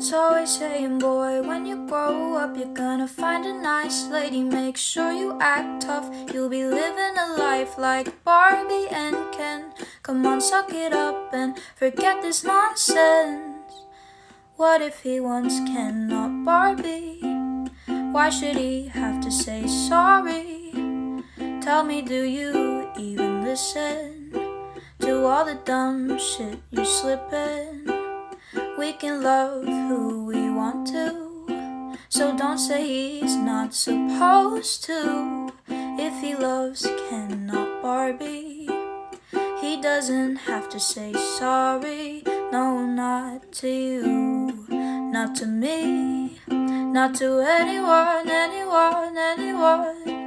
parents always saying, boy, when you grow up, you're gonna find a nice lady. Make sure you act tough, you'll be living a life like Barbie and Ken. Come on, suck it up and forget this nonsense. What if he wants Ken, not Barbie? Why should he have to say sorry? Tell me, do you even listen to all the dumb shit you slip in? We can love who we want to, so don't say he's not supposed to. If he loves Ken, not Barbie, he doesn't have to say sorry. No, not to you, not to me, not to anyone, anyone, anyone.